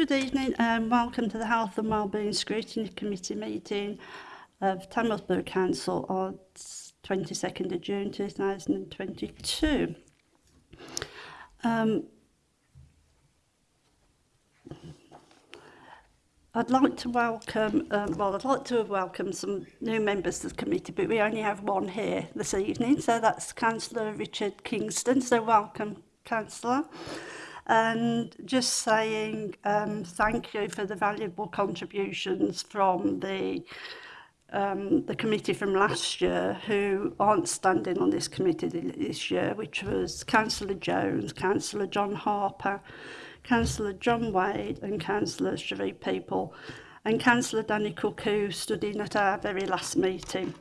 Good evening and um, welcome to the Health and Wellbeing Scrutiny Committee meeting of Tamworth Council on 22nd of June 2022. Um, I'd like to welcome, um, well, I'd like to have welcomed some new members to the committee, but we only have one here this evening, so that's Councillor Richard Kingston, so welcome, Councillor and just saying um, thank you for the valuable contributions from the um, the committee from last year who aren't standing on this committee this year, which was Councillor Jones, Councillor John Harper, Councillor John Wade and Councillor Cherie People and Councillor Danny Cook who stood in at our very last meeting.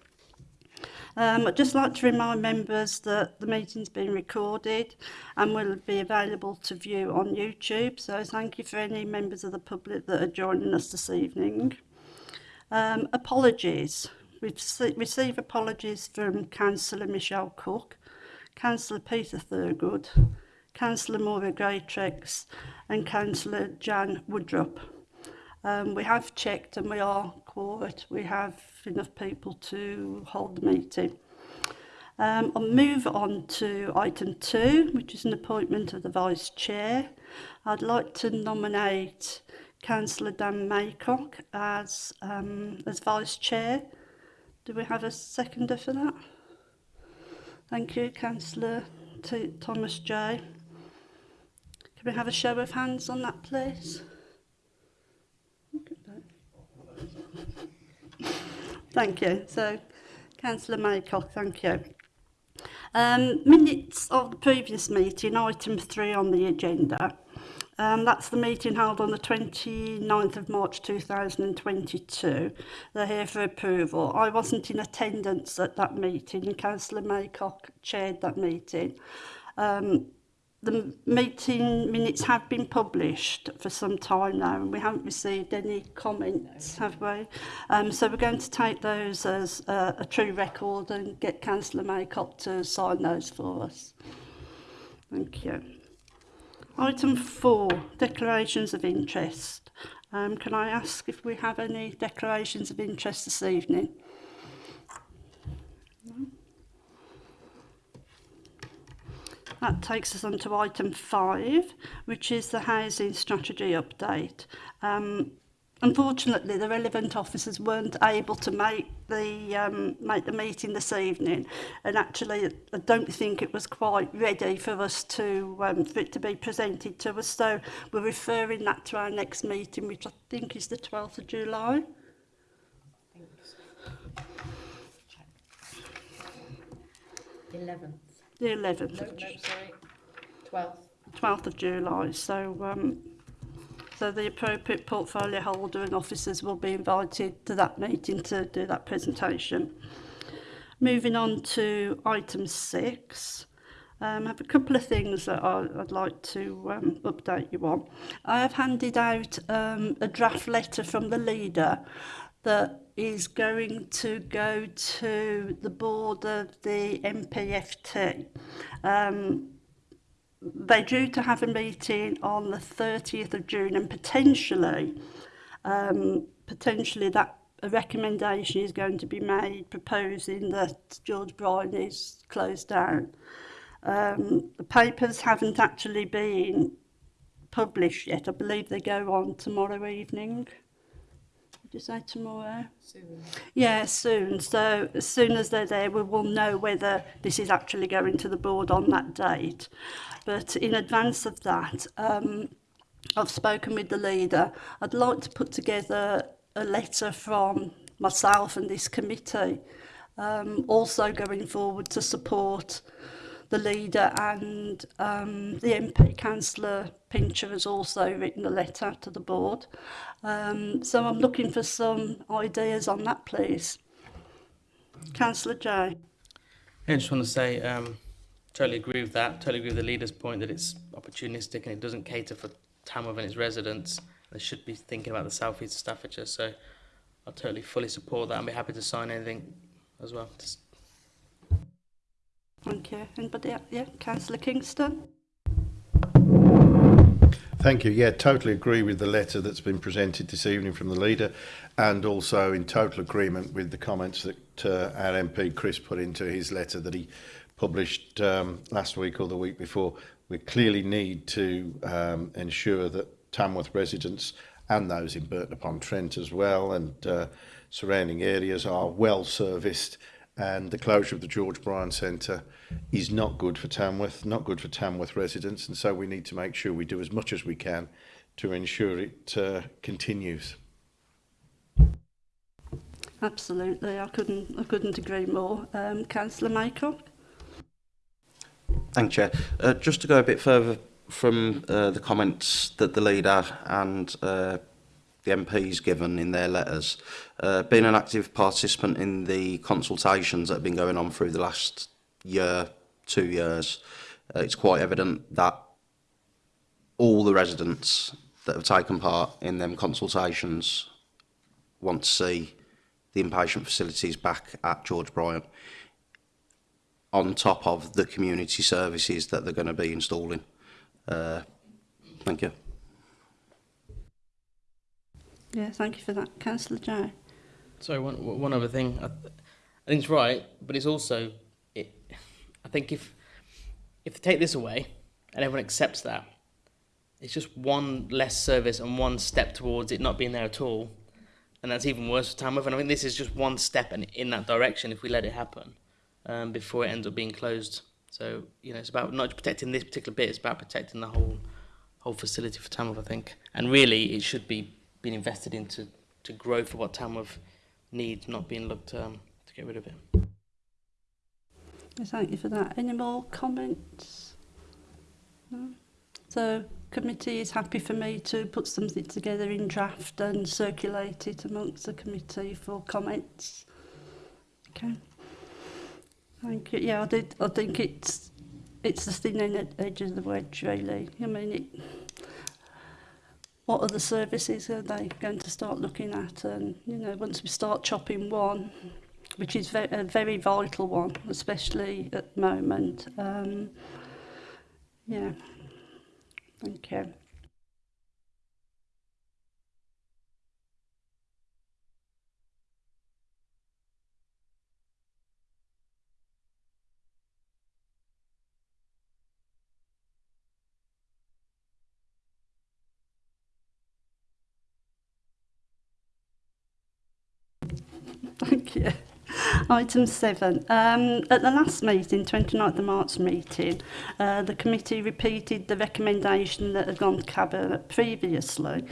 Um, I'd just like to remind members that the meeting's been recorded and will be available to view on YouTube. So thank you for any members of the public that are joining us this evening. Um, apologies. We've received apologies from Councillor Michelle Cook, Councillor Peter Thurgood, Councillor Maura Greatrex and Councillor Jan Woodrup. Um, we have checked and we are for We have enough people to hold the meeting. Um, I'll move on to item two, which is an appointment of the Vice Chair. I'd like to nominate Councillor Dan Maycock as, um, as Vice Chair. Do we have a seconder for that? Thank you, Councillor Thomas J. Can we have a show of hands on that, please? Thank you. So, Councillor Maycock, thank you. Um, minutes of the previous meeting, item three on the agenda. Um, that's the meeting held on the 29th of March 2022. They're here for approval. I wasn't in attendance at that meeting. Councillor Maycock chaired that meeting. Um, the meeting minutes have been published for some time now and we haven't received any comments, have we? Um, so we're going to take those as a, a true record and get Councillor Maycock to sign those for us. Thank you. Item four, declarations of interest. Um, can I ask if we have any declarations of interest this evening? That takes us on to item five, which is the housing strategy update. Um, unfortunately, the relevant officers weren't able to make the um, make the meeting this evening, and actually, I don't think it was quite ready for us to um, for it to be presented to us. So we're referring that to our next meeting, which I think is the 12th of July. Eleven. 11 the 11th. No, of, no, sorry, 12th. 12th of July. So, um, so the appropriate portfolio holder and officers will be invited to that meeting to do that presentation. Moving on to item six. Um, I have a couple of things that I, I'd like to um, update you on. I have handed out um, a draft letter from the leader that is going to go to the board of the MPFT. Um, they're due to have a meeting on the 30th of June and potentially, um, potentially that a recommendation is going to be made proposing that George Bryan is closed down. Um, the papers haven't actually been published yet. I believe they go on tomorrow evening. Did say tomorrow? Soon. Yeah, soon. So as soon as they're there, we will know whether this is actually going to the board on that date. But in advance of that, um, I've spoken with the leader. I'd like to put together a letter from myself and this committee, um, also going forward to support the leader and um, the MP councillor Pincher has also written a letter to the board. Um, so I'm looking for some ideas on that, please. Councillor Jay. I just want to say, um, totally agree with that. Totally agree with the leader's point that it's opportunistic and it doesn't cater for Tamworth and its residents. They should be thinking about the southeast of Staffordshire. So I totally fully support that and be happy to sign anything as well. Just... Thank you. Anybody? Yeah, Councillor Kingston. Thank you. Yeah, totally agree with the letter that's been presented this evening from the leader and also in total agreement with the comments that uh, our MP Chris put into his letter that he published um, last week or the week before. We clearly need to um, ensure that Tamworth residents and those in Burton upon Trent as well and uh, surrounding areas are well serviced and the closure of the George Bryan Centre is not good for Tamworth, not good for Tamworth residents, and so we need to make sure we do as much as we can to ensure it uh, continues. Absolutely, I couldn't, I couldn't agree more. Um, Councillor Michael? Thank you, Chair. Uh, just to go a bit further from uh, the comments that the leader and uh, the MPs given in their letters, uh, being an active participant in the consultations that have been going on through the last year, two years, uh, it's quite evident that all the residents that have taken part in them consultations want to see the inpatient facilities back at George Bryant on top of the community services that they're going to be installing. Uh, thank you. Yeah, thank you for that. Councillor Joe. So one, one other thing. I, th I think it's right, but it's also I think if if they take this away and everyone accepts that, it's just one less service and one step towards it not being there at all. And that's even worse for Tamworth. And I think this is just one step in, in that direction if we let it happen um, before it ends up being closed. So, you know, it's about not protecting this particular bit, it's about protecting the whole whole facility for Tamworth, I think. And really, it should be being invested into to grow for what Tamworth needs, not being looked um, to get rid of it. Thank you for that. Any more comments? No? So committee is happy for me to put something together in draft and circulate it amongst the committee for comments. Okay. Thank you. Yeah, I did. I think it's it's the thin edge of the wedge, really. I mean, it, what other services are they going to start looking at? And you know, once we start chopping one, which is ve a very vital one, especially at the moment. Um, yeah, thank you. Thank you. Item 7. Um, at the last meeting, 29th March meeting, uh, the committee repeated the recommendation that had gone to Cabinet previously,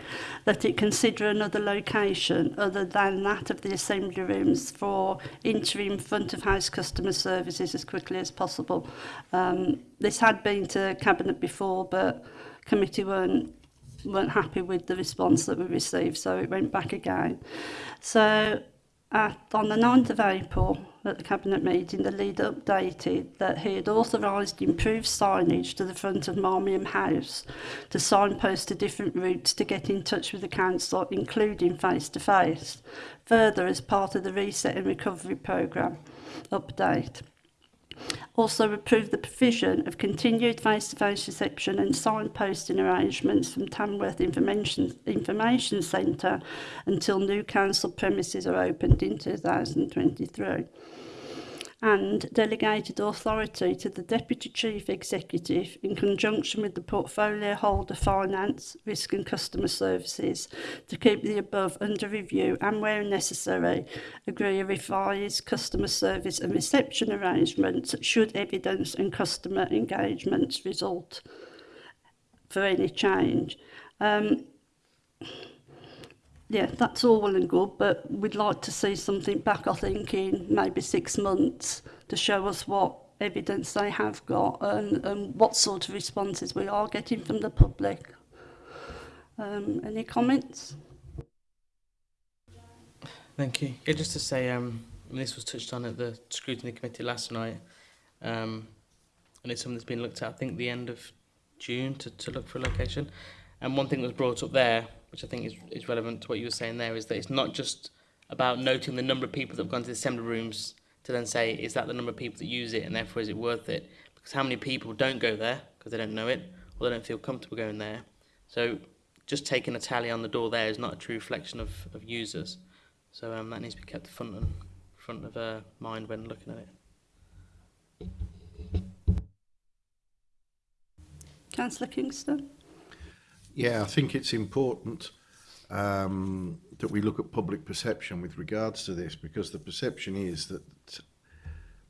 that it consider another location other than that of the assembly rooms for interim front-of-house customer services as quickly as possible. Um, this had been to Cabinet before, but committee weren't weren't happy with the response that we received, so it went back again. So Act on the 9th of April at the Cabinet meeting, the leader updated that he had authorised improved signage to the front of Marmion House to signpost to different routes to get in touch with the council, including face-to-face. -face. Further, as part of the Reset and Recovery programme update. Also approved the provision of continued face-to-face reception and signposting arrangements from Tamworth Information, Information Centre until new council premises are opened in 2023. and delegated authority to the Deputy Chief Executive in conjunction with the Portfolio Holder Finance, Risk and Customer Services to keep the above under review and where necessary agree a revised customer service and reception arrangement should evidence and customer engagements result for any change. Um, yeah, that's all well and good, but we'd like to see something back, I think, in maybe six months to show us what evidence they have got and, and what sort of responses we are getting from the public. Um, any comments? Thank you. Yeah, just to say, um, this was touched on at the scrutiny committee last night, um, and it's something that's been looked at, I think, the end of June to, to look for a location. And one thing that was brought up there which I think is, is relevant to what you were saying there, is that it's not just about noting the number of people that have gone to the assembly rooms to then say, is that the number of people that use it and therefore is it worth it? Because how many people don't go there because they don't know it or they don't feel comfortable going there. So just taking a tally on the door there is not a true reflection of, of users. So um, that needs to be kept front front of uh, mind when looking at it. Councillor Kingston. Yeah, I think it's important um, that we look at public perception with regards to this because the perception is that,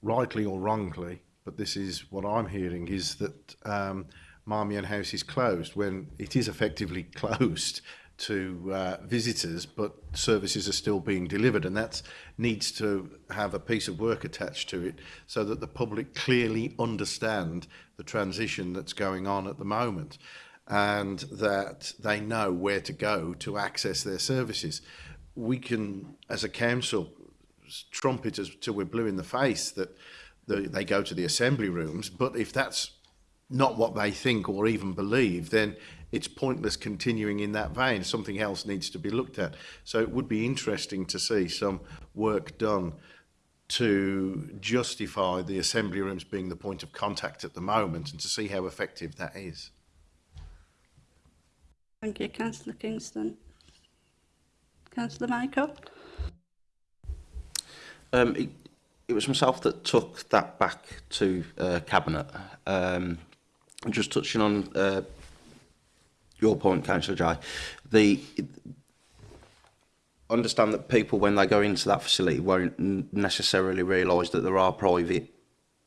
rightly or wrongly, but this is what I'm hearing, is that um, Marmion House is closed when it is effectively closed to uh, visitors, but services are still being delivered, and that needs to have a piece of work attached to it so that the public clearly understand the transition that's going on at the moment. and that they know where to go to access their services. We can, as a council, trumpet until till we're blue in the face that the, they go to the assembly rooms, but if that's not what they think or even believe, then it's pointless continuing in that vein. Something else needs to be looked at. So it would be interesting to see some work done to justify the assembly rooms being the point of contact at the moment and to see how effective that is. Thank you, Councillor Kingston. Councillor Michael? Um, it, it was myself that took that back to uh, Cabinet. Um, just touching on uh, your point, Councillor Jai, the understand that people, when they go into that facility, won't necessarily realise that there are private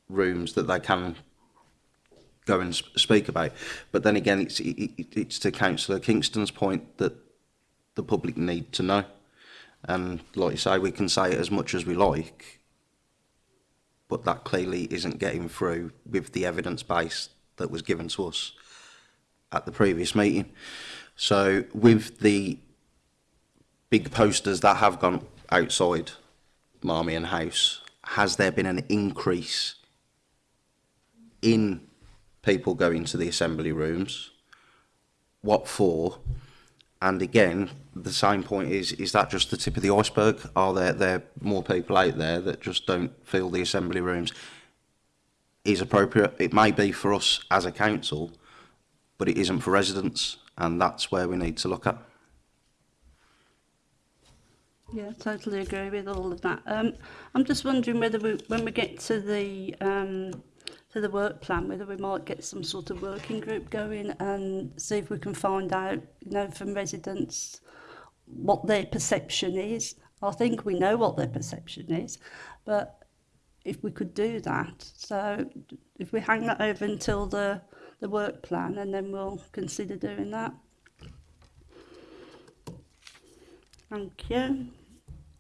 rooms that they can go and speak about. But then again, it's it, it's to Councillor Kingston's point that the public need to know. And like you say, we can say it as much as we like, but that clearly isn't getting through with the evidence base that was given to us at the previous meeting. So with the big posters that have gone outside Marmion House, has there been an increase in people going to the assembly rooms? What for? And again, the sign point is, is that just the tip of the iceberg? Are there, there more people out there that just don't feel the assembly rooms is appropriate? It may be for us as a council, but it isn't for residents, and that's where we need to look at. Yeah, totally agree with all of that. Um, I'm just wondering whether we, when we get to the um, to the work plan, whether we might get some sort of working group going and see if we can find out, you know, from residents what their perception is. I think we know what their perception is, but if we could do that, so if we hang that over until the, the work plan and then we'll consider doing that. Thank you.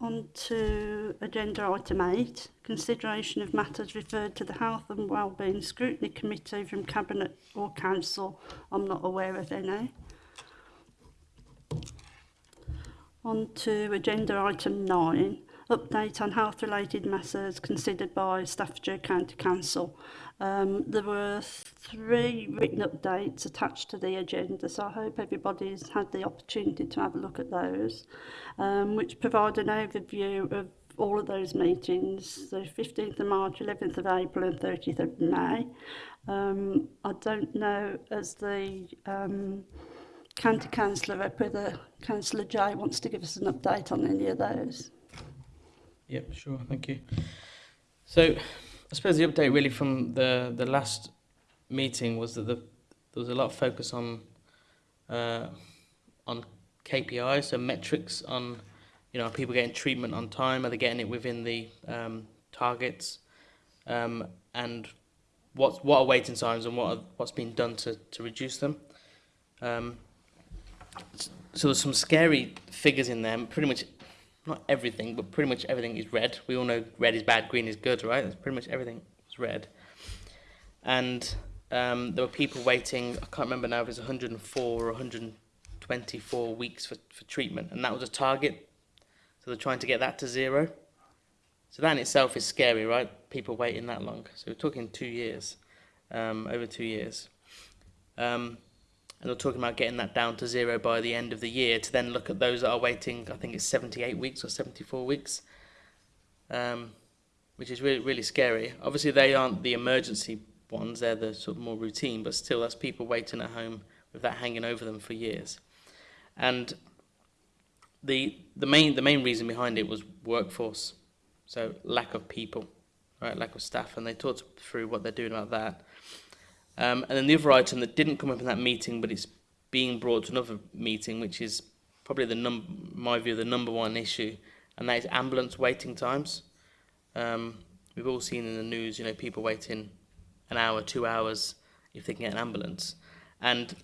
On to agenda item 8, consideration of matters referred to the Health and Wellbeing Scrutiny Committee from Cabinet or Council. I'm not aware of any. On to agenda item 9, update on health related matters considered by Staffordshire County Council. Um, there were three written updates attached to the agenda, so I hope everybody's had the opportunity to have a look at those, um, which provide an overview of all of those meetings, the 15th of March, 11th of April and 30th of May. Um, I don't know as the um, county councillor whether Councillor Jay wants to give us an update on any of those. Yep, sure, thank you. So I suppose the update really from the, the last meeting was that the, there was a lot of focus on uh, on KPIs, so metrics on you know are people getting treatment on time, are they getting it within the um, targets, um, and what what are waiting times and what are, what's been done to to reduce them. Um, so there's some scary figures in there. Pretty much not everything, but pretty much everything is red. We all know red is bad, green is good, right? That's pretty much everything is red. And um, there were people waiting, I can't remember now if it was 104 or 124 weeks for, for treatment, and that was a target. So they're trying to get that to zero. So that in itself is scary, right? People waiting that long. So we're talking two years, um, over two years. Um, and they are talking about getting that down to zero by the end of the year to then look at those that are waiting, I think it's 78 weeks or 74 weeks, um, which is really, really scary. Obviously, they aren't the emergency ones, they're the sort of more routine, but still, that's people waiting at home with that hanging over them for years. And the, the, main, the main reason behind it was workforce, so lack of people, right, lack of staff, and they talked through what they're doing about that. Um, and then the other item that didn't come up in that meeting, but it's being brought to another meeting, which is probably the num my view the number one issue, and that is ambulance waiting times. Um, we've all seen in the news, you know, people waiting an hour, two hours if they can get an ambulance, and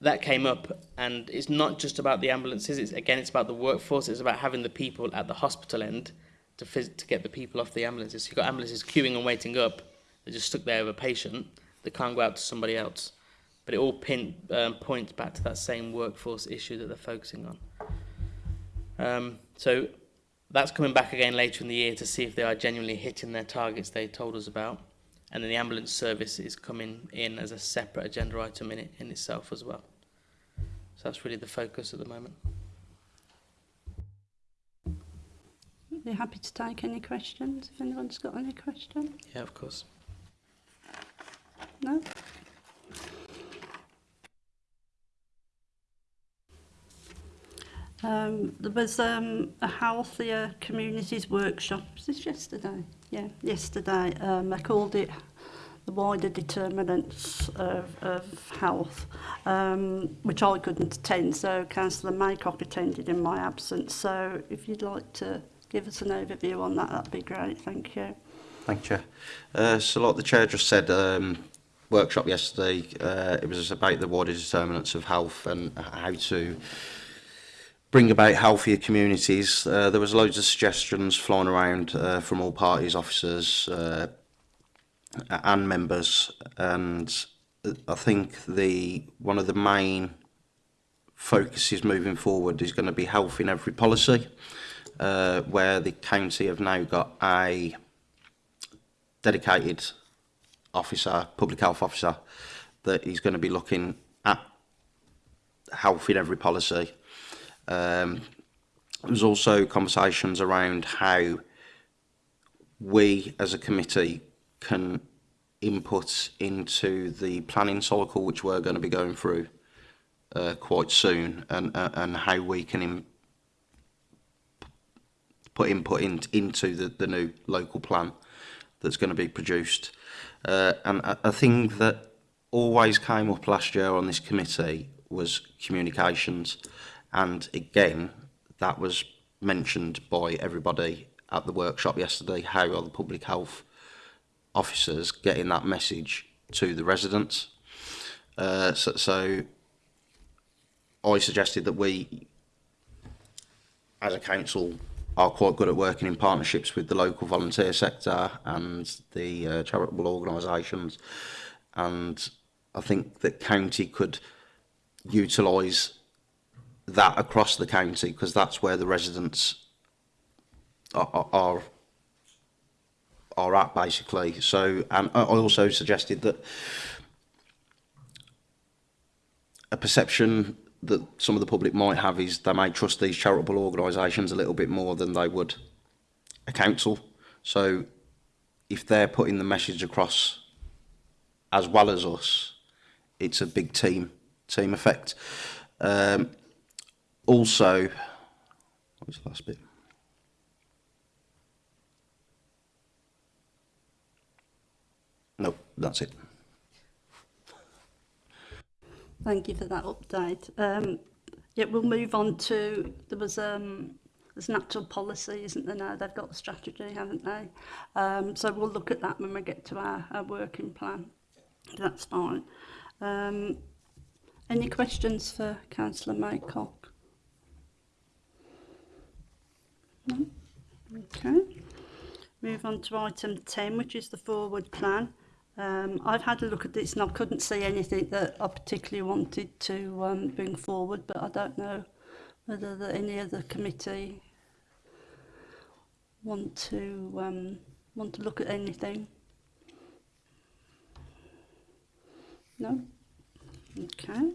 that came up. And it's not just about the ambulances. It's again, it's about the workforce. It's about having the people at the hospital end to to get the people off the ambulances. So you've got ambulances queuing and waiting up. They're just stuck there with a patient it can't go out to somebody else. But it all pin, um, points back to that same workforce issue that they're focusing on. Um, so that's coming back again later in the year to see if they are genuinely hitting their targets they told us about. And then the ambulance service is coming in as a separate agenda item in, it, in itself as well. So that's really the focus at the moment. Are are happy to take any questions if anyone's got any questions. Yeah, of course. No? Um, there was um, a Healthier Communities workshop. Was this yesterday? Yeah, yesterday. Um, I called it the wider determinants of, of health, um, which I couldn't attend, so Councillor Maycock attended in my absence. So if you'd like to give us an overview on that, that'd be great. Thank you. Thank you. Uh, so like the Chair just said, um, workshop yesterday. Uh, it was about the water determinants of health and how to bring about healthier communities. Uh, there was loads of suggestions flowing around uh, from all parties, officers uh, and members, and I think the one of the main focuses moving forward is going to be health in every policy, uh, where the county have now got a dedicated officer, public health officer, that he's going to be looking at health in every policy. Um, also conversations around how we as a committee can input into the planning cycle which we're going to be going through uh, quite soon and uh, and how we can put input in, into the, the new local plan that's going to be produced Uh, and a, a thing that always came up last year on this committee was communications. And again, that was mentioned by everybody at the workshop yesterday. How are the public health officers getting that message to the residents? Uh, so, so I suggested that we, as a council, are quite good at working in partnerships with the local volunteer sector and the uh, charitable organisations. And I think that county could utilise that across the county because that's where the residents are, are are at basically. So and I also suggested that a perception that some of the public might have is they might trust these charitable organisations a little bit more than they would a council. So if they're putting the message across as well as us, it's a big team team effect. Um, also, what was the last bit? No, that's it. Thank you for that update. Um, yeah, we'll move on to, there was um, there's natural policy, isn't there now? They've got the strategy, haven't they? Um, so we'll look at that when we get to our, our working plan. That's fine. Um, any questions for Councillor Maycock? No? Okay. Move on to item 10, which is the forward plan. Um, I've had a look at this and I couldn't see anything that I particularly wanted to um, bring forward, but I don't know whether the, any other committee want to um, want to look at anything. No? Okay.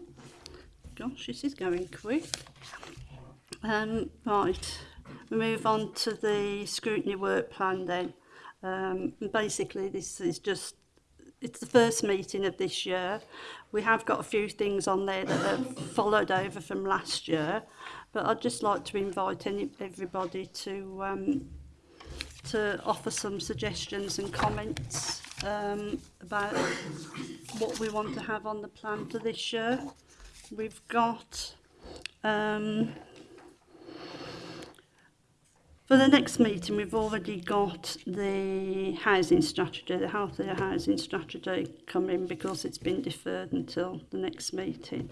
Gosh, this is going quick. Um, right, we move on to the scrutiny work plan then. Um, basically, this is just it's the first meeting of this year. We have got a few things on there that have followed over from last year, but I'd just like to invite any, everybody to um, to offer some suggestions and comments um, about what we want to have on the plan for this year. We've got um, For the next meeting, we've already got the housing strategy, the healthier housing strategy coming because it's been deferred until the next meeting.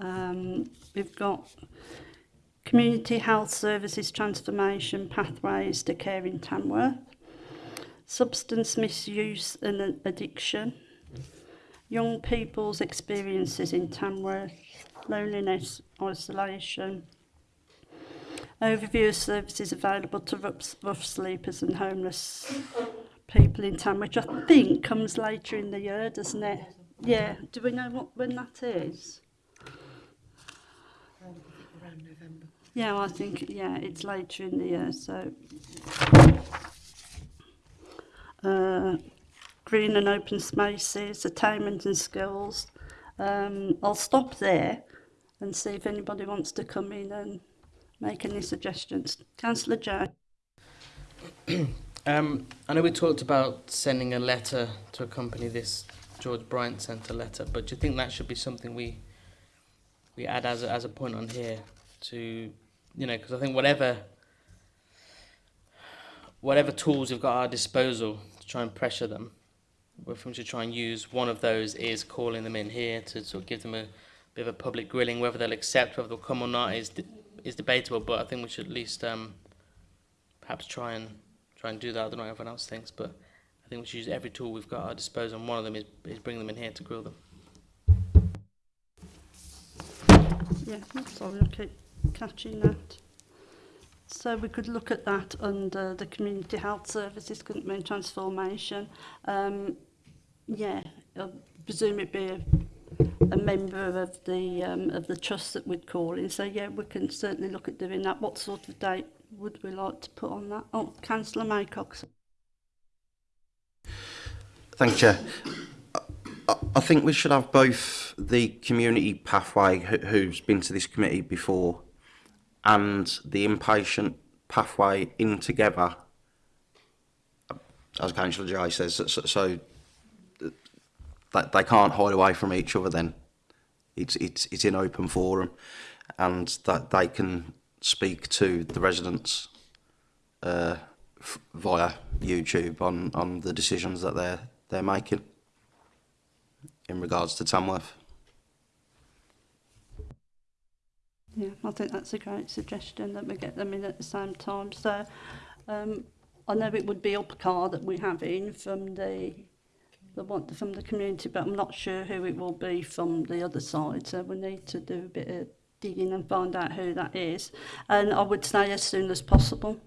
Um, we've got community health services transformation pathways to care in Tamworth, substance misuse and addiction, young people's experiences in Tamworth, loneliness, isolation, Overview of services available to rough, rough sleepers and homeless people in town, which I think comes later in the year, doesn't it? Yeah. Do we know what when that is? Around November. Yeah, well, I think yeah, it's later in the year. So, uh, green and open spaces, attainment and skills. Um, I'll stop there and see if anybody wants to come in and make any suggestions. Councillor Joe. um, I know we talked about sending a letter to accompany this George Bryant Centre letter, but do you think that should be something we we add as a, as a point on here to, you know, because I think whatever whatever tools we've got at our disposal to try and pressure them, we're to try and use one of those is calling them in here to sort of give them a bit of a public grilling, whether they'll accept, whether they'll come or not, is is debatable, but I think we should at least um, perhaps try and try and do that. I don't know what everyone else thinks, but I think we should use every tool we've got at our disposal, and one of them is, is bring them in here to grill them. Yeah, sorry, okay, catching that. So we could look at that under the community health services, couldn't transformation. Um, yeah, I presume it'd be a a member of the um, of the trust that we'd call in. So yeah, we can certainly look at doing that. What sort of date would we like to put on that? Oh, Councillor Maycox. Thank you. I, think we should have both the community pathway, who's been to this committee before, and the inpatient pathway in together as Councillor Jai says, so, so that they can't hide away from each other then. It's, it's, it's in open forum and that they can speak to the residents uh, via YouTube on, on the decisions that they're, they're making in regards to Tamworth. Yeah, I think that's a great suggestion that we get them in at the same time. So um, I know it would be up a car that we have in from the the one from the community, but I'm not sure who it will be from the other side. So we need to do a bit of digging and find out who that is. And I would say as soon as possible.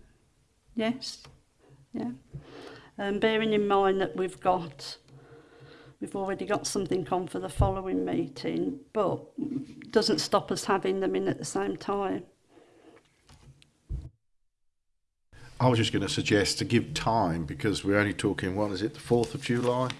Yes. Yeah. And um, bearing in mind that we've got we've already got something on for the following meeting, but doesn't stop us having them in at the same time. I was just going to suggest to give time because we're only talking, what is it, the 4th of July?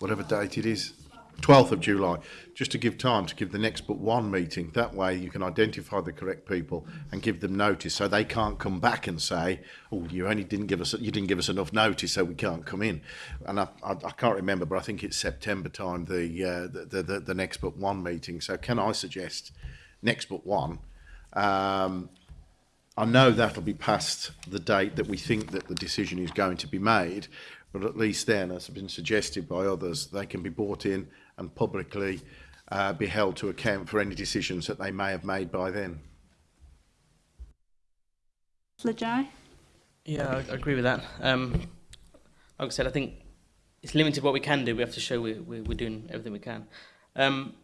whatever date it is, 12th of July, just to give time to give the next but one meeting. That way you can identify the correct people and give them notice so they can't come back and say, oh, you only didn't give us, you didn't give us enough notice so we can't come in. And I, I, I can't remember, but I think it's September time, the, uh, the, the, the, next but one meeting. So can I suggest next but one? Um, I know that'll be past the date that we think that the decision is going to be made, but at least then, as has been suggested by others, they can be brought in and publicly uh, be held to account for any decisions that they may have made by then. Lajai? Yeah, I agree with that. Um, like I said, I think it's limited what we can do. We have to show we, we, we're doing everything we can. Um,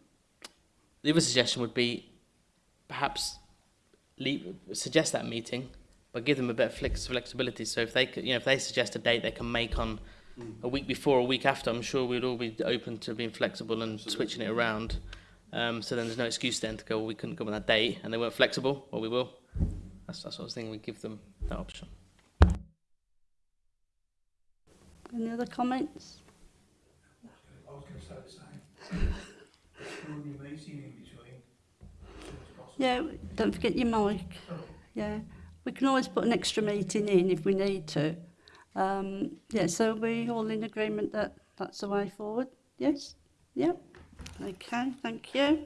the other suggestion would be perhaps leave, suggest that meeting but give them a bit of flex flexibility. So if they you know, if they suggest a date they can make on mm. a week before, a week after, I'm sure we'd all be open to being flexible and Absolutely. switching it around. Um, so then there's no excuse then to go, well, we couldn't come on that date and they weren't flexible, well, we will. That's that sort of thing, we give them that option. Any other comments? I was going to say the same. Yeah, don't forget your mic. Oh. Yeah. we can always put an extra meeting in if we need to. Um, yeah, so we all in agreement that that's the way forward. Yes? Yep. Okay, thank you.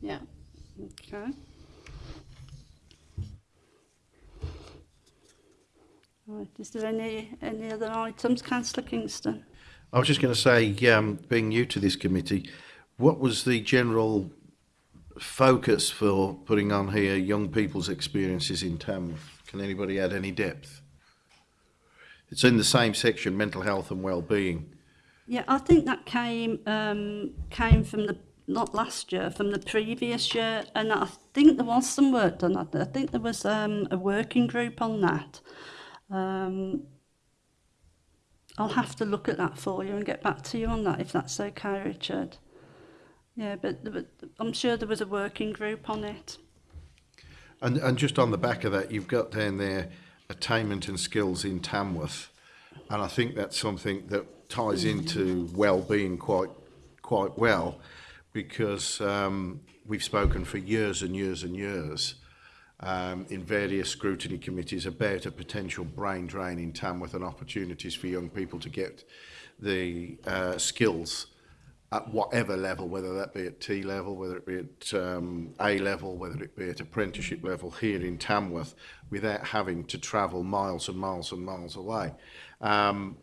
Yeah. Okay. Right. Is there any, any other items, Councillor Kingston? I was just going to say, um, being new to this committee, what was the general focus for putting on here young people's experiences in Tamworth. Can anybody add any depth? It's in the same section, mental health and well-being. Yeah, I think that came um, came from the not last year, from the previous year, and I think there was some work done. I think there was um, a working group on that. Um, I'll have to look at that for you and get back to you on that if that's okay, Richard. Yeah, but was, I'm sure there was a working group on it. And, and just on the back of that, you've got down there attainment and skills in Tamworth. And I think that's something that ties into well-being quite, quite well because um, we've spoken for years and years and years um, in various scrutiny committees about a potential brain drain in Tamworth and opportunities for young people to get the uh, skills at whatever level, whether that be at T level, whether it be at um, A level, whether it be at apprenticeship level here in Tamworth, without having to travel miles and miles and miles away. Um,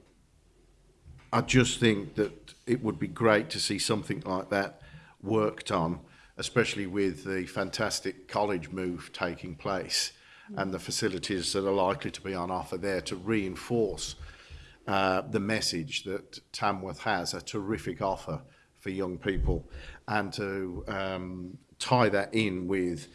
I just think that it would be great to see something like that worked on, especially with the fantastic college move taking place and the facilities that are likely to be on offer there to reinforce uh, the message that Tamworth has, a terrific offer for young people and to um, tie that in with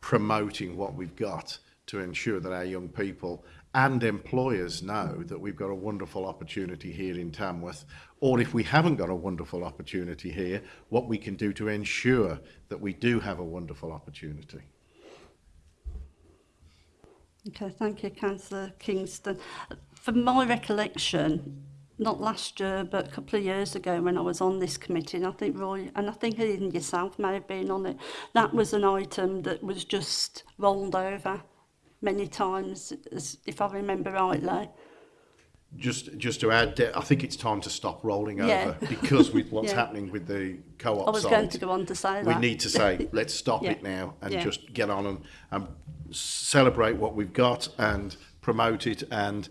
promoting what we've got to ensure that our young people and employers know that we've got a wonderful opportunity here in Tamworth, or if we haven't got a wonderful opportunity here, what we can do to ensure that we do have a wonderful opportunity. Okay, thank you, Councillor Kingston. From my recollection, not last year, but a couple of years ago when I was on this committee, and I think Roy, and I think even yourself may have been on it, that was an item that was just rolled over many times, as, if I remember rightly. Just, just to add, I think it's time to stop rolling yeah. over because with what's yeah. happening with the co-op I was side, going to go on to say that. We need to say, let's stop yeah. it now and just get on and, and celebrate what we've got and promote it and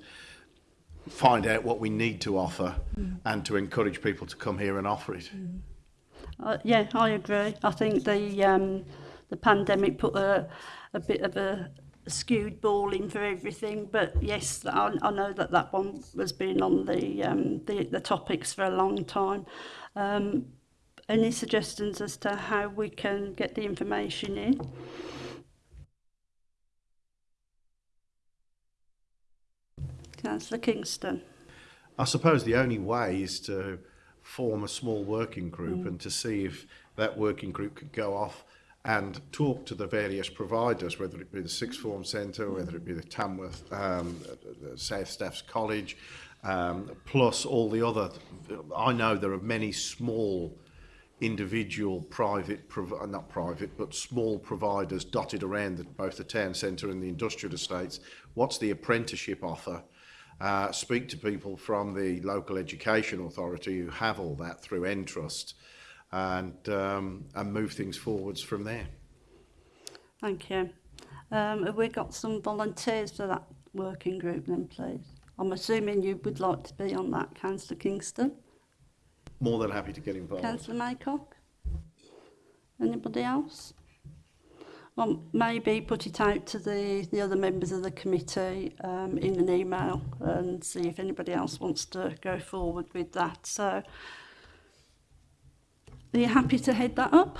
find out what we need to offer mm. and to encourage people to come here and offer it. Mm. Uh, yeah, I agree. I think the um, the pandemic put a, a bit of a skewed ball in for everything. But yes, I, I know that that one has been on the um, the, the topics for a long time. Um, any suggestions as to how we can get the information in? Councillor Kingston. I suppose the only way is to form a small working group mm. and to see if that working group could go off and talk to the various providers, whether it be the Sixth Form Centre, whether it be the Tamworth um, South Staffs College, um, plus all the other. I know there are many small individual private, not private, but small providers dotted around the, both the town centre and the industrial estates. What's the apprenticeship offer? uh, speak to people from the local education authority who have all that through Entrust and, um, and move things forwards from there. Thank you. Um, have we got some volunteers for that working group then, please? I'm assuming you would like to be on that, Councillor Kingston. More than happy to get involved. Councillor Maycock? Anybody else? Well, maybe put it out to the, the other members of the committee um, in an email and see if anybody else wants to go forward with that. So, are you happy to head that up?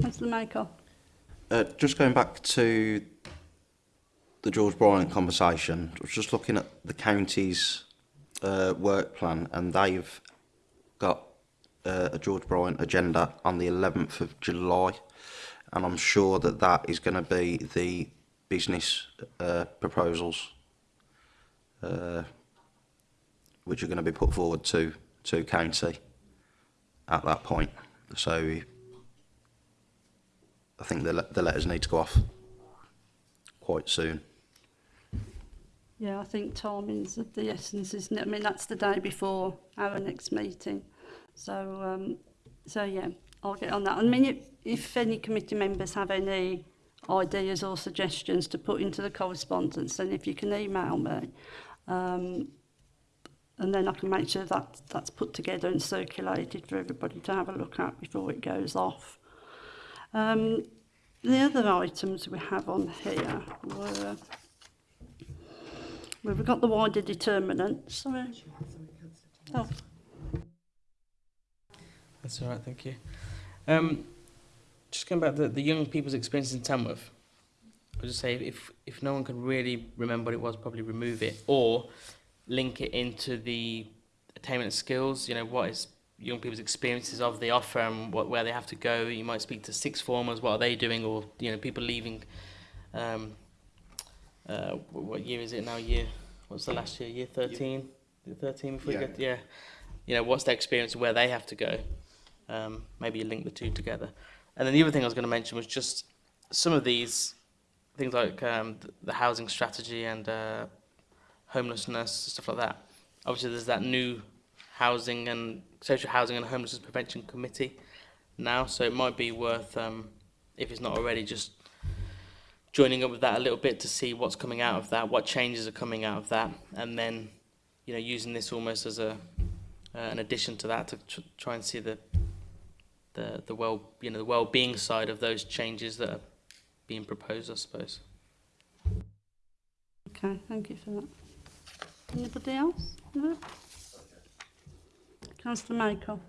Councillor Michael. Uh, just going back to the George Bryan conversation, I was just looking at the county's uh, work plan and they've got uh, a George Bryan agenda on the 11th of July and I'm sure that that is going to be the business uh, proposals uh, which are going to be put forward to, to county at that point. So I think the, the letters need to go off quite soon. Yeah, I think timing's of the essence, isn't it? I mean, that's the day before our next meeting. So, um, so yeah, I'll get on that. I mean, if, if any committee members have any ideas or suggestions to put into the correspondence, then if you can email me, um, and then I can make sure that that's put together and circulated for everybody to have a look at before it goes off. Um, the other items we have on here were we've got the wider determinants. Sorry. Oh. That's all right, thank you. Um, just going back to the, the young people's experience in Tamworth, I would just say if, if no one can really remember what it was, probably remove it or link it into the attainment skills, you know, what is young people's experiences of the offer and what, where they have to go. You might speak to six formers, what are they doing, or you know people leaving. Um, uh, what year is it now? Year what's the last year? Year thirteen. Year thirteen before yeah. you get yeah. You know what's their experience, where they have to go. Um, maybe you link the two together. And then the other thing I was going to mention was just some of these things like um, the housing strategy and uh, homelessness stuff like that. Obviously, there's that new housing and social housing and homelessness prevention committee now so it might be worth um, if it's not already just joining up with that a little bit to see what's coming out of that what changes are coming out of that and then you know using this almost as a uh, an addition to that to tr try and see the the the well you know the well-being side of those changes that are being proposed I suppose okay thank you for that anybody else Councillor Michael.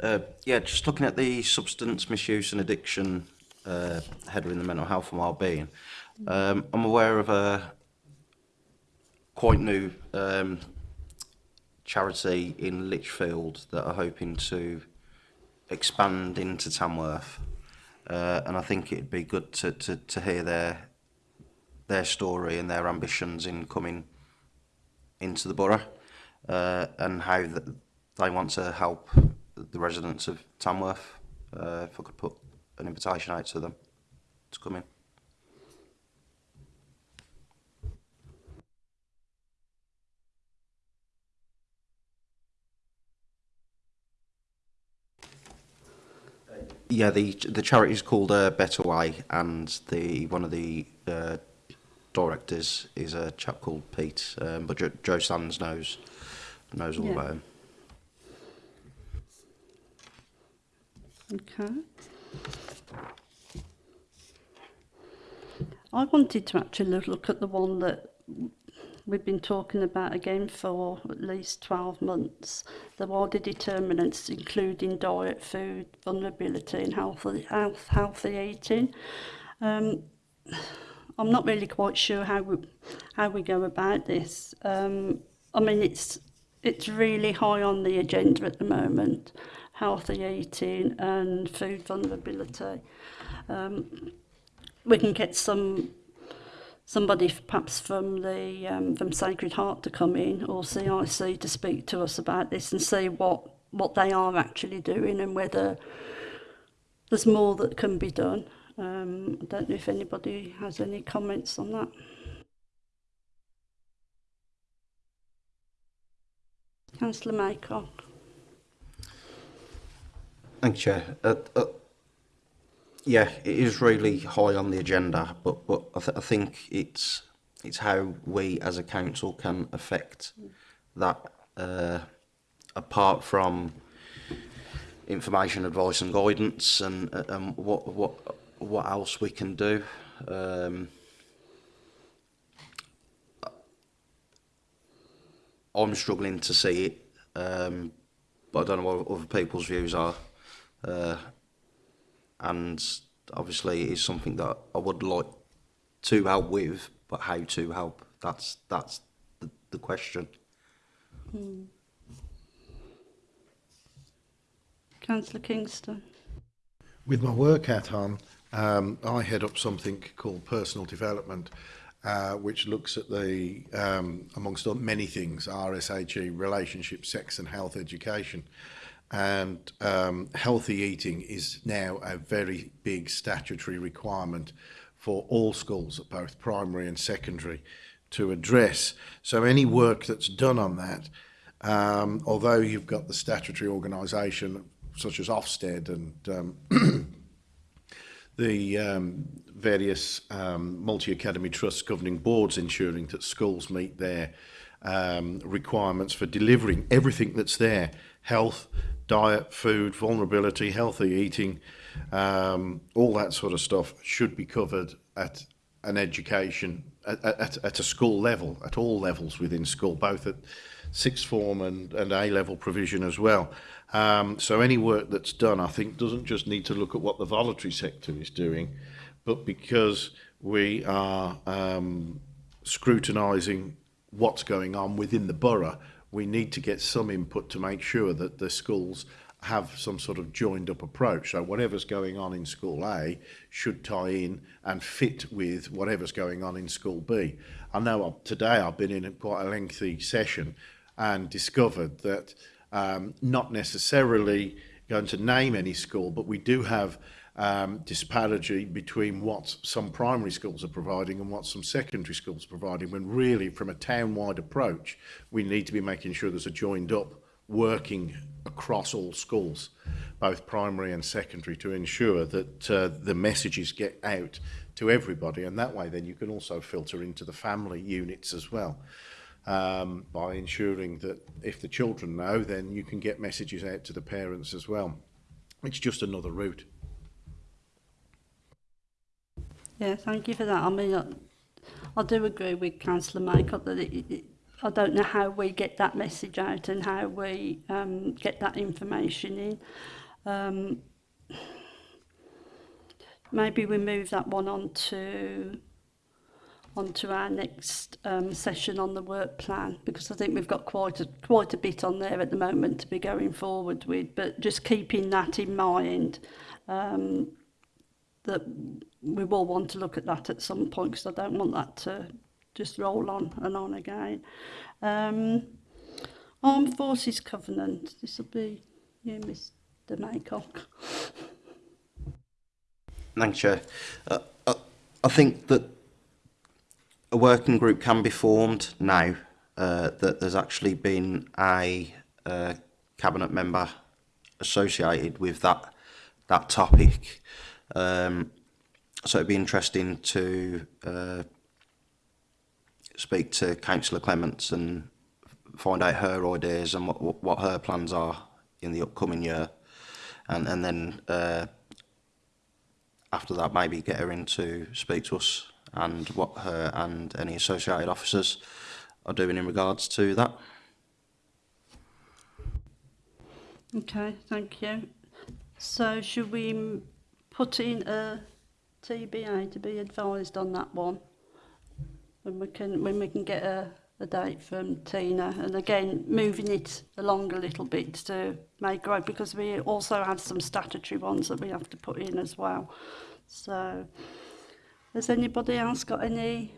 Uh, yeah, just looking at the substance misuse and addiction uh, header in the mental health and wellbeing, um, I'm aware of a quite new um, charity in Lichfield that are hoping to expand into Tamworth. Uh, and I think it'd be good to, to, to hear their their story and their ambitions in coming into the borough uh, and how the, I want to help the residents of Tamworth uh, if I could put an invitation out to them to come in. Yeah, the the charity is called uh, Better Way, and the one of the uh, directors is a chap called Pete, um, but Joe, Joe Sands knows knows all yeah. about him. Okay. I wanted to actually look at the one that we've been talking about again for at least 12 months. The wider determinants including diet, food, vulnerability and healthy, health, healthy eating. Um, I'm not really quite sure how we, how we go about this. Um, I mean, it's, it's really high on the agenda at the moment. Healthy 18 and Food Vulnerability. Um, we can get some somebody perhaps from the um, from Sacred Heart to come in or CIC to speak to us about this and see what what they are actually doing and whether there's more that can be done. Um, I don't know if anybody has any comments on that. Councillor Maycock. Thanks, Chair. Uh, uh, yeah, it is really high on the agenda, but but I, th I think it's it's how we as a council can affect that uh, apart from information, advice, and guidance, and uh, and what what what else we can do. Um, I'm struggling to see it, um, but I don't know what other people's views are. Uh, and obviously it's something that I would like to help with, but how to help, that's, that's the, the question. Hmm. Councillor Kingston. With my work at on, um, I head up something called personal development, uh, which looks at the, um, amongst many things, RSHE, relationships, sex and health education. and um, healthy eating is now a very big statutory requirement for all schools both primary and secondary to address. So any work that's done on that, um, although you've got the statutory organisation such as Ofsted and um, the um, various um, multi-academy trusts governing boards ensuring that schools meet their um, requirements for delivering everything that's there, health, diet, food, vulnerability, healthy eating, um, all that sort of stuff should be covered at an education, at, at, at a school level, at all levels within school, both at sixth form and, and A-level provision as well. Um, so any work that's done, I think, doesn't just need to look at what the voluntary sector is doing, but because we are um, scrutinising what's going on within the borough, we need to get some input to make sure that the schools have some sort of joined up approach. So whatever's going on in school A should tie in and fit with whatever's going on in school B. I know I've, today I've been in a quite a lengthy session and discovered that um, not necessarily going to name any school, but we do have um, disparity between what some primary schools are providing and what some secondary schools are providing, when really from a town-wide approach, we need to be making sure there's a joined up working across all schools, both primary and secondary, to ensure that uh, the messages get out to everybody. And that way, then you can also filter into the family units as well. Um, by ensuring that if the children know, then you can get messages out to the parents as well. It's just another route. Yeah, thank you for that. I mean, I, I do agree with Councillor Michael that it, it, I don't know how we get that message out and how we um, get that information in. Um, maybe we move that one on to onto our next um, session on the work plan because I think we've got quite a, quite a bit on there at the moment to be going forward with but just keeping that in mind um, that we will want to look at that at some point because I don't want that to just roll on and on again. Um, Armed Forces Covenant, this will be you, Mr Maycock. Thanks, Chair. Uh, I, uh, I think that a working group can be formed now uh, that there's actually been a uh, cabinet member associated with that that topic. Um, so it'd be interesting to uh, speak to Councillor Clements and find out her ideas and what, what her plans are in the upcoming year. And, and then uh, after that, maybe get her in to speak to us and what her and any associated officers are doing in regards to that. Okay, thank you. So should we put in a TBA to be advised on that one. When we can, when we can get a, a date from Tina, and again moving it along a little bit to make right because we also have some statutory ones that we have to put in as well. So, has anybody else got any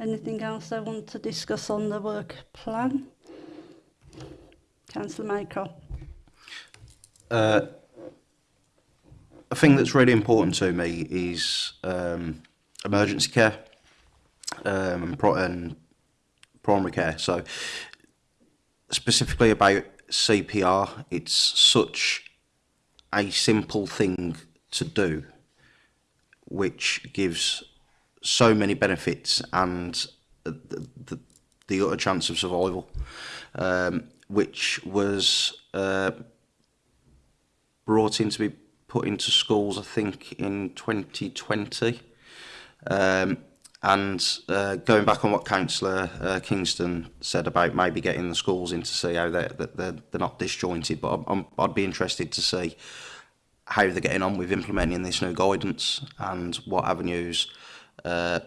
anything else they want to discuss on the work plan? Councillor Maycroft. Uh, a thing that's really important to me is um, emergency care um, and primary care. So specifically about CPR, it's such a simple thing to do, which gives so many benefits and the, the, the utter chance of survival, um, which was uh, brought in to be put into schools, I think, in 2020. Um, and uh, going back on what Councillor uh, Kingston said about maybe getting the schools in to see how they're, they're, they're not disjointed, but I'm, I'd be interested to see how they're getting on with implementing this new guidance and what avenues uh,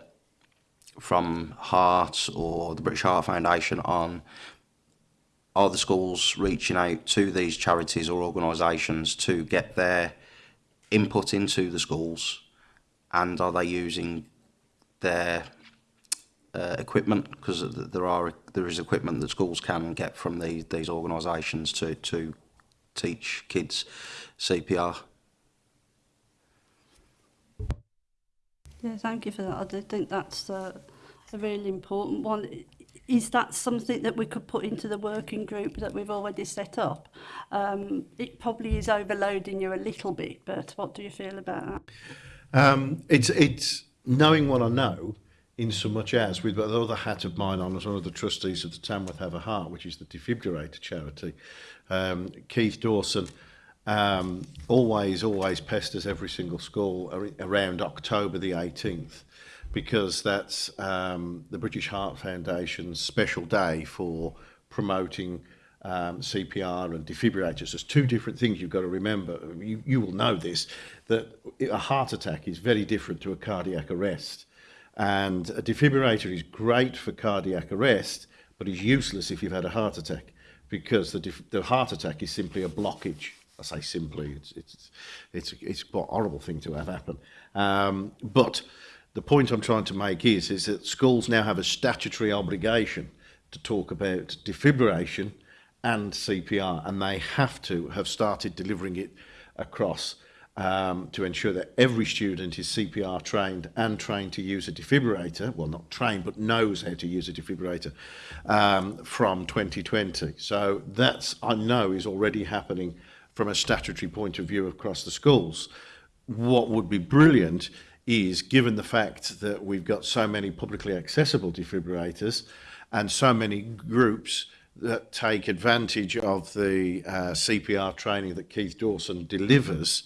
from Heart or the British Heart Foundation on are the schools reaching out to these charities or organisations to get their input into the schools and are they using their uh, equipment because there are there is equipment that schools can get from the, these organisations to to teach kids CPR. Yeah, thank you for that. I do think that's uh, a really important one is that something that we could put into the working group that we've already set up? Um, it probably is overloading you a little bit, but what do you feel about that? Um, it's, it's knowing what I know in so much as with the other hat of mine on as one of the trustees of the Tamworth Have a Heart, which is the defibrillator charity. Um, Keith Dawson um, always, always pesters every single school around October the 18th because that's um, the British Heart Foundation's special day for promoting um, CPR and defibrillators. There's two different things you've got to remember. You, you will know this, that a heart attack is very different to a cardiac arrest. And a defibrillator is great for cardiac arrest, but is useless if you've had a heart attack because the, the heart attack is simply a blockage. I say simply, it's, it's, it's, it's a horrible thing to have happen. Um, but the point I'm trying to make is, is that schools now have a statutory obligation to talk about defibrillation and CPR, and they have to have started delivering it across um, to ensure that every student is CPR trained and trained to use a defibrillator, well not trained but knows how to use a defibrillator um, from 2020. So that's I know is already happening from a statutory point of view across the schools. What would be brilliant is given the fact that we've got so many publicly accessible defibrillators and so many groups that take advantage of the uh, CPR training that Keith Dawson delivers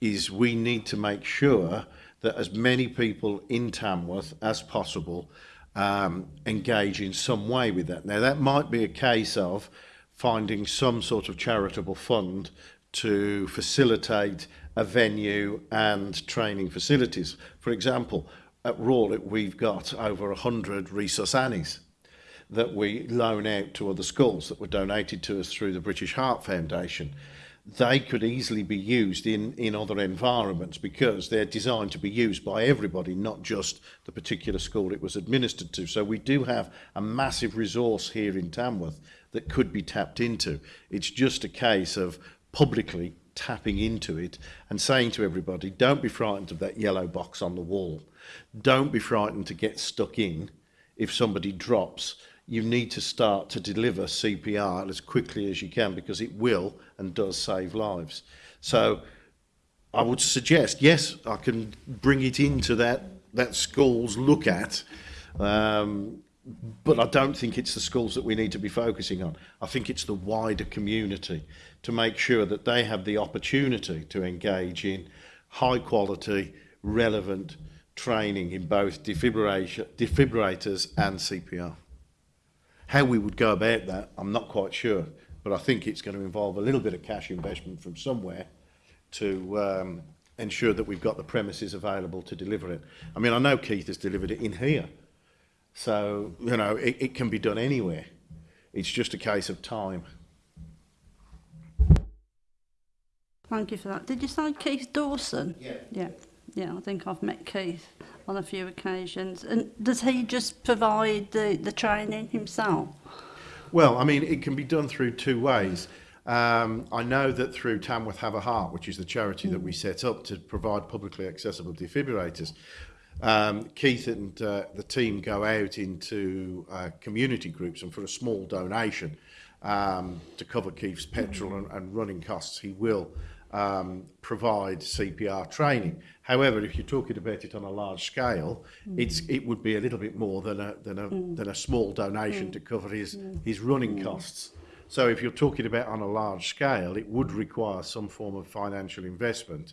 is we need to make sure that as many people in Tamworth as possible um, engage in some way with that. Now that might be a case of finding some sort of charitable fund to facilitate a venue and training facilities. For example, at Rawlett, we've got over 100 resource annies that we loan out to other schools that were donated to us through the British Heart Foundation. They could easily be used in, in other environments because they're designed to be used by everybody, not just the particular school it was administered to. So we do have a massive resource here in Tamworth that could be tapped into. It's just a case of publicly tapping into it and saying to everybody, don't be frightened of that yellow box on the wall. Don't be frightened to get stuck in if somebody drops. You need to start to deliver CPR as quickly as you can because it will and does save lives. So I would suggest, yes, I can bring it into that, that schools look at um, but I don't think it's the schools that we need to be focusing on. I think it's the wider community to make sure that they have the opportunity to engage in high quality, relevant training in both defibrillators and CPR. How we would go about that, I'm not quite sure, but I think it's going to involve a little bit of cash investment from somewhere to um, ensure that we've got the premises available to deliver it. I mean, I know Keith has delivered it in here, So, you know, it, it can be done anywhere. It's just a case of time. Thank you for that. Did you say Keith Dawson? Yeah. Yeah. Yeah, I think I've met Keith on a few occasions. And does he just provide the, the training himself? Well, I mean, it can be done through two ways. Um, I know that through Tamworth Have a Heart, which is the charity mm. that we mm. set up to provide publicly accessible defibrillators, Um, Keith and uh, the team go out into uh, community groups and for a small donation um, to cover Keith's petrol and, and running costs, he will um, provide CPR training. However, if you're talking about it on a large scale, mm. it's it would be a little bit more than a than a mm. than a small donation mm. to hmm. cover his mm. his running mm. costs. So if you're talking about on a large scale, it would require some form of financial investment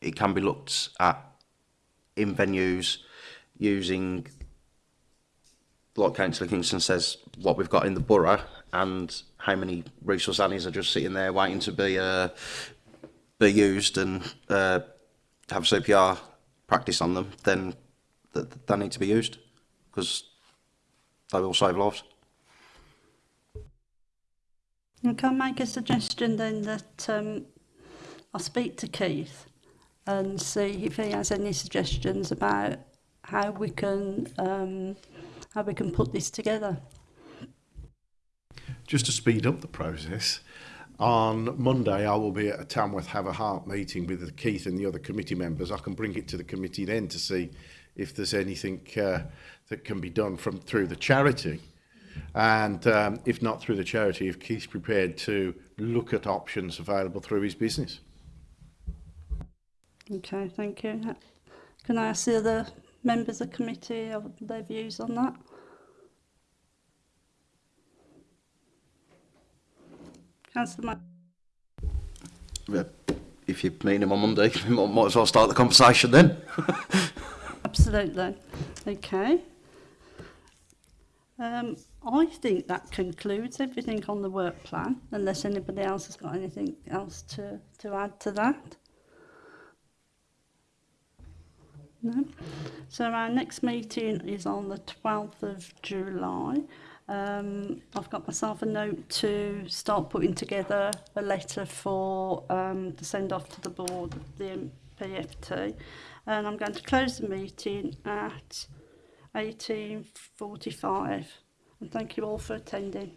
it can be looked at in venues using, like Councillor Kingston says, what we've got in the borough and how many resource alleys are just sitting there waiting to be uh, be used and uh, have CPR practice on them, then th they need to be used because they will save lives. Can make a suggestion then that um, I speak to Keith and see if he has any suggestions about how we can um, how we can put this together. Just to speed up the process, on Monday I will be at a Tamworth Have a Heart meeting with Keith and the other committee members. I can bring it to the committee then to see if there's anything uh, that can be done from through the charity. And um, if not through the charity, if Keith's prepared to look at options available through his business. Okay, thank you. Can I ask the other members of the committee of their views on that? Councillor yeah, If you're meeting on Monday, we might as well start the conversation then. Absolutely. Okay. Um, I think that concludes everything on the work plan, unless anybody else has got anything else to, to add to that. No. So our next meeting is on the 12th of July. Um, I've got myself a note to start putting together a letter for um, the send off to the board, the PFT. And I'm going to close the meeting at 18.45. And thank you all for attending.